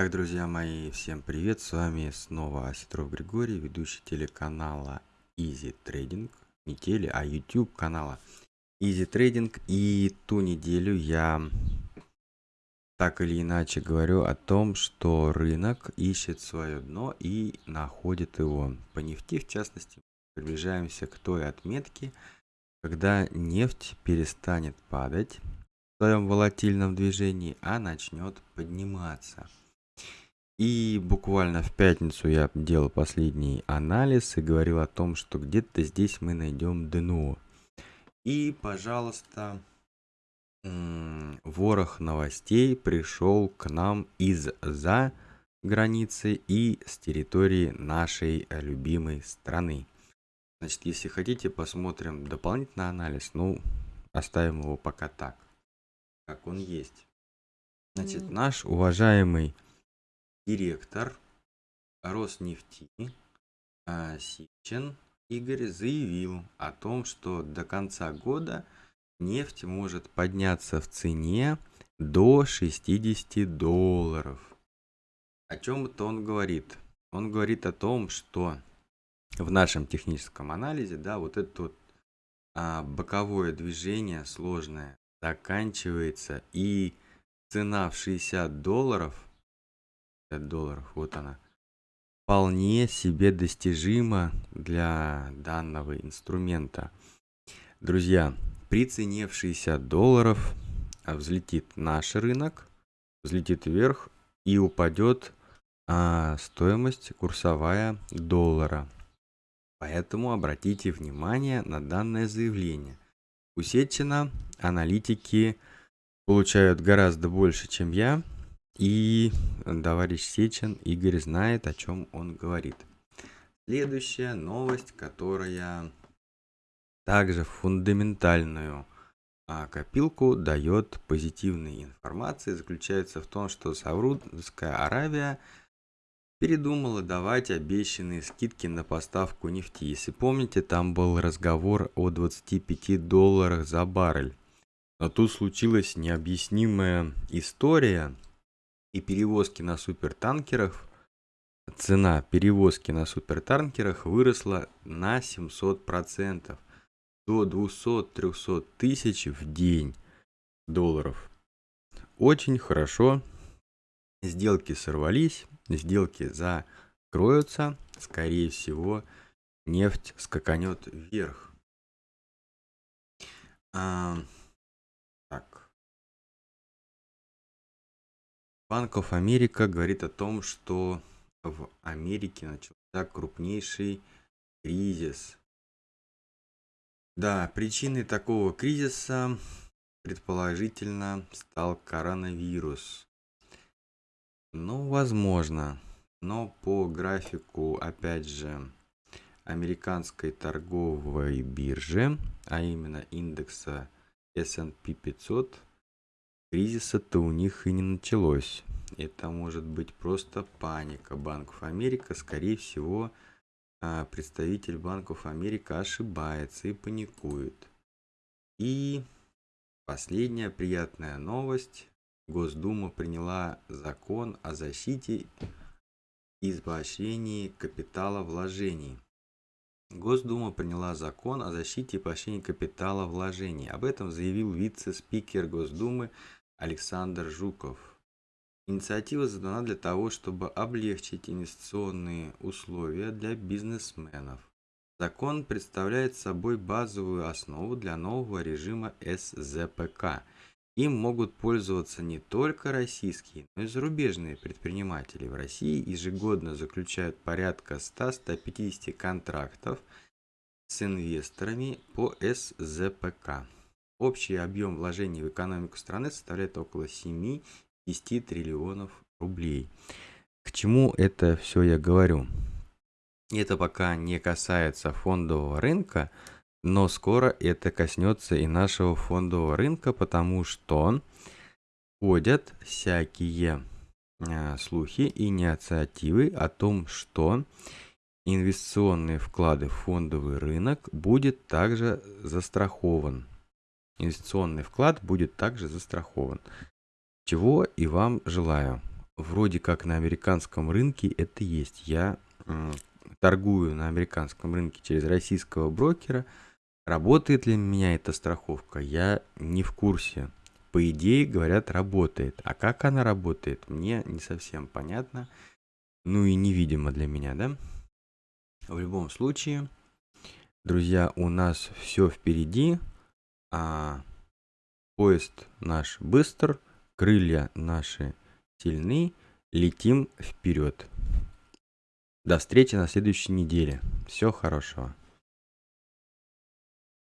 Так, друзья мои, всем привет, с вами снова Осетров Григорий, ведущий телеканала Easy Trading, не теле, а YouTube канала Easy Trading, и ту неделю я так или иначе говорю о том, что рынок ищет свое дно и находит его. По нефти, в частности, приближаемся к той отметке, когда нефть перестанет падать в своем волатильном движении, а начнет подниматься. И буквально в пятницу я делал последний анализ и говорил о том, что где-то здесь мы найдем дно. И, пожалуйста, ворох новостей пришел к нам из-за границы и с территории нашей любимой страны. Значит, если хотите, посмотрим дополнительный анализ, ну, оставим его пока так, как он есть. Значит, наш уважаемый директор Роснефти а, Сичин Игорь заявил о том, что до конца года нефть может подняться в цене до 60 долларов. О чем это он говорит? Он говорит о том, что в нашем техническом анализе, да, вот это вот а, боковое движение сложное заканчивается и цена в 60 долларов – 50 долларов, вот она, вполне себе достижима для данного инструмента. Друзья, при цене в 60 долларов а, взлетит наш рынок, взлетит вверх и упадет а, стоимость курсовая доллара. Поэтому обратите внимание на данное заявление. У Сечина аналитики получают гораздо больше, чем я, и товарищ Сечин Игорь знает, о чем он говорит. Следующая новость, которая также фундаментальную а, копилку дает позитивной информации, заключается в том, что Саудовская Аравия передумала давать обещанные скидки на поставку нефти. Если помните, там был разговор о 25 долларах за баррель. Но тут случилась необъяснимая история – и перевозки на супертанкерах, цена перевозки на супертанкерах выросла на 700%, до 200-300 тысяч в день долларов. Очень хорошо. Сделки сорвались, сделки закроются, скорее всего, нефть скаканет вверх. Банк of America говорит о том, что в Америке начался крупнейший кризис. Да, причиной такого кризиса предположительно стал коронавирус. Ну, возможно. Но по графику, опять же, американской торговой биржи, а именно индекса S&P 500, кризиса-то у них и не началось. Это может быть просто паника Банков Америка. Скорее всего, а, представитель Банков Америка ошибается и паникует. И последняя приятная новость. Госдума приняла закон о защите и поощрении капитала вложений. Госдума приняла закон о защите и поощрении капитала вложений. Об этом заявил вице-спикер Госдумы Александр Жуков. Инициатива задана для того, чтобы облегчить инвестиционные условия для бизнесменов. Закон представляет собой базовую основу для нового режима СЗПК. Им могут пользоваться не только российские, но и зарубежные предприниматели. В России ежегодно заключают порядка 100-150 контрактов с инвесторами по СЗПК. Общий объем вложений в экономику страны составляет около 7-10 триллионов рублей. К чему это все я говорю? Это пока не касается фондового рынка, но скоро это коснется и нашего фондового рынка, потому что ходят всякие а, слухи и инициативы о том, что инвестиционные вклады в фондовый рынок будет также застрахован инвестиционный вклад будет также застрахован. Чего и вам желаю. вроде как на американском рынке это есть. Я торгую на американском рынке через российского брокера. Работает ли меня эта страховка, я не в курсе. По идее, говорят, работает. А как она работает, мне не совсем понятно. Ну и невидимо для меня, да? В любом случае, друзья, у нас все впереди. А поезд наш быстр, крылья наши сильны, летим вперед. До встречи на следующей неделе. Всего хорошего.